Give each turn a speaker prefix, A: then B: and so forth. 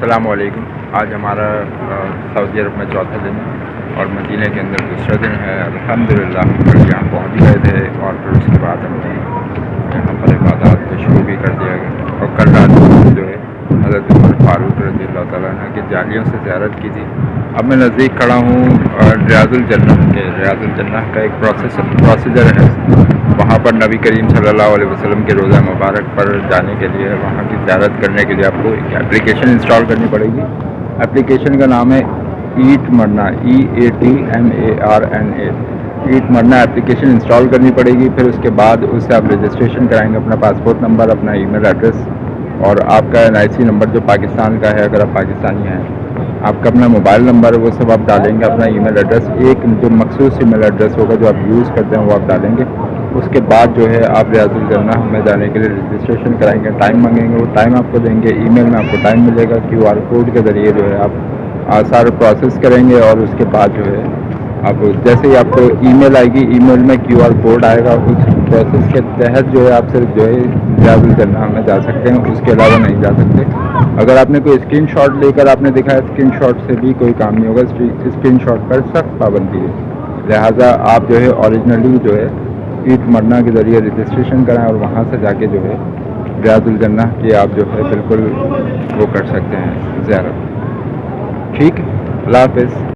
A: السلام علیکم۔ آج ہمارا سعودی عرب میں چوتھا دن اور مدینہ کے اندر دوسرا دن ہے۔ الحمدللہ، ہم کل یہاں پہنچ گئے تھے اور پھر اس کے بعد ہم نے یہاں پر عبادات کو شروع بھی کر دیا۔ گیا اور کل رات جو ہے، حضرت عمر فاروق رضی اللہ تعالیٰ عنہ کی جالیوں سے زیارت کی تھی۔ اب میں نزدیک کھڑا ہوں ریاض الجنہ کے۔ ریاض الجنہ کا ایک پروسیس پروسیجر ہے۔ وہاں پر نبی کریم صلی اللہ علیہ وسلم کے روزہ مبارک پر جانے کے لیے وہاں کی زیارت کرنے کے لیے آپ کو ایک اپلیکیشن انسٹال کرنی پڑے گی۔ اپلیکیشن کا نام ہے ایٹ مرنا E A T M A R N A at مرنا اپلیکیشن انسٹال کرنی پڑے گی، پھر اس کے بعد اس سے آپ رجسٹریشن کرائیں گے، اپنا پاسپورٹ نمبر اپنا ای میل ایڈریس اور آپ کا این آئی سی نمبر جو پاکستان کا ہے، اگر آپ پاکستانی ہیں، آپ کا اپنا موبائل نمبر وہ سب آپ ڈالیں گے، اپنا ای میل ایڈریس ایک جو مخصوص ای میل ایڈریس ہوگا جو آپ یوز کرتے ہیں، وہ آپ ڈالیں گے۔ اس کے بعد جو ہے آپ ریاض الجنہ میں جانے کے لیے رجسٹریشن کرائیں گے ٹائم مانگیں گے، وہ ٹائم آپ کو دیں گے ای میل میں آپ کو ٹائم ملے گا کیو آر کوڈ کے ذریعے جو ہے آپ سارا پروسیس کریں گے اور اس کے بعد جو ہے اب جیسے ہی آپ کو ای میل آئے گی ای میل میں کیو آر کوڈ آئے گا، اس پروسیس کے تحت جو ہے آپ صرف جو ہے ریاض الجنہ میں جا سکتے ہیں، اس کے علاوہ نہیں جا سکتے۔ اگر آپ نے کوئی اسکرین شاٹ لے کر آپ نے دکھایا اسکرین شاٹ سے بھی کوئی کام نہیں ہوگا اسکرین شاٹ پر سخت پابندی ہے۔ لہٰذا آپ جو ہے اوریجنلی جو ہے ایٹ مرنا کے ذریعے رجسٹریشن کرائیں اور وہاں سے جا کے جو ہے ریاض الجنہ کی آپ جو ہے بالکل وہ کر سکتے ہیں، زیارت۔ ٹھیک؟ اللہ حافظ۔